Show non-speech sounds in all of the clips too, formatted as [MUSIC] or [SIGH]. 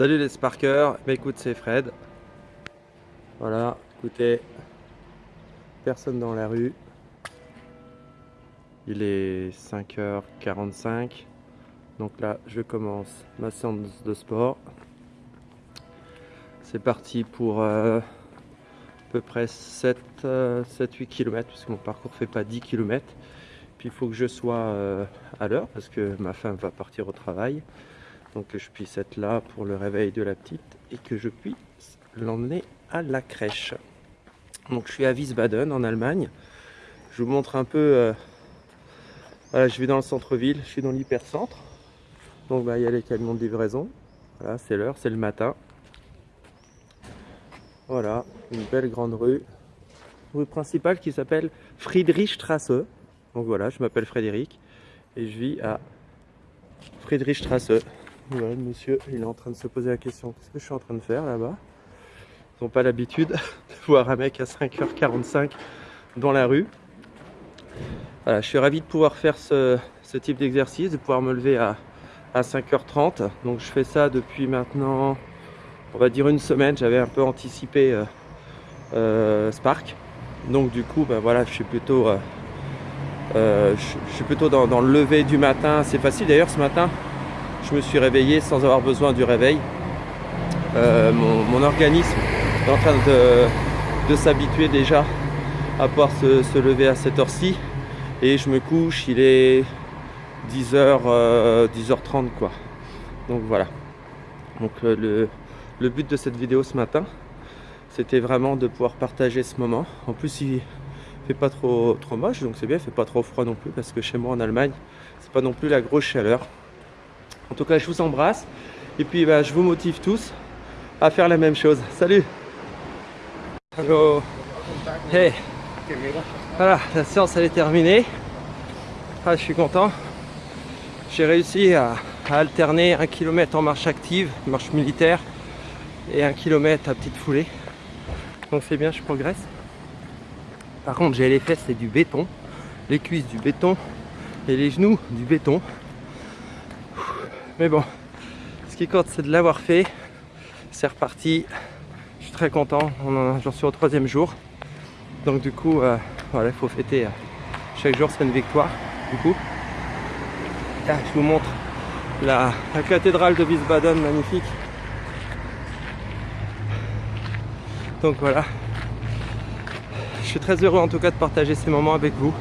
Salut les Sparkers, bah écoute c'est Fred. Voilà, écoutez, personne dans la rue. Il est 5h45. Donc là, je commence ma séance de sport. C'est parti pour euh, à peu près 7-8 km, puisque mon parcours fait pas 10 km. Puis il faut que je sois euh, à l'heure, parce que ma femme va partir au travail. Donc que je puisse être là pour le réveil de la petite et que je puisse l'emmener à la crèche. Donc je suis à Wiesbaden en Allemagne. Je vous montre un peu... Euh, voilà, je vais dans le centre-ville, je suis dans l'hypercentre. Donc bah, il y a les camions de livraison. Voilà, c'est l'heure, c'est le matin. Voilà, une belle grande rue. Rue principale qui s'appelle Friedrichstrasse. Donc voilà, je m'appelle Frédéric et je vis à Friedrichstrasse. Voilà, monsieur, il est en train de se poser la question, qu'est-ce que je suis en train de faire là-bas? Ils n'ont pas l'habitude [LAUGHS] de voir un mec à 5h45 dans la rue. Je suis ravi de pouvoir faire ce, type d'exercice, de pouvoir me lever à, 5h30. Donc je fais ça depuis maintenant, on va dire une semaine. J'avais un peu anticipé euh, euh, Spark. Donc du coup, ben je suis plutôt, euh, dans, le lever du matin. C'est facile d'ailleurs ce matin je me suis réveillé sans avoir besoin du réveil. Euh, mon, organisme est en train de, s'habituer déjà à pouvoir se, lever à cette heure-ci. Et je me couche, il est 10h, 10h30 quoi. Donc voilà. Donc euh, le, but de cette vidéo ce matin, c'était vraiment de pouvoir partager ce moment. En plus, il fait pas trop, trop moche, donc c'est bien, il fait pas trop froid non plus, parce que chez moi en Allemagne, c'est pas non plus la grosse chaleur. En tout cas, je vous embrasse. Et puis, bah, je vous motive tous à faire la même chose. Salut Hello Hey Voilà, la séance elle est terminée. Ah, je suis content. J'ai réussi à, alterner un kilomètre en marche active, marche militaire, et un kilomètre à petite foulée. Donc c'est bien, je progresse. Par contre, j'ai les fesses, c'est du béton. Les cuisses, du béton. Et les genoux, du béton. Mais bon, ce qui compte, c'est de l'avoir fait. C'est reparti. Je suis très content. J'en suis au troisième jour. Donc du coup, euh, voilà, il faut fêter. Euh, chaque jour, c'est une victoire. Du coup, je vous montre la, cathédrale de Wiesbaden, magnifique. Donc voilà. Je suis très heureux en tout cas de partager ces moments avec vous.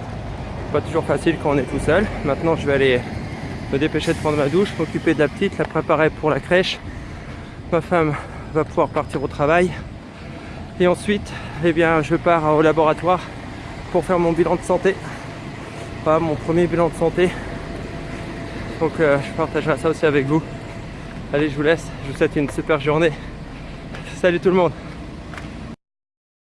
Pas toujours facile quand on est tout seul. Maintenant, je vais aller me dépêcher de prendre ma douche, m'occuper de la petite, la préparer pour la crèche. Ma femme va pouvoir partir au travail. Et ensuite, eh bien, je pars au laboratoire pour faire mon bilan de santé. Pas mon premier bilan de santé. Donc euh, je partagerai ça aussi avec vous. Allez, je vous laisse. Je vous souhaite une super journée. Salut tout le monde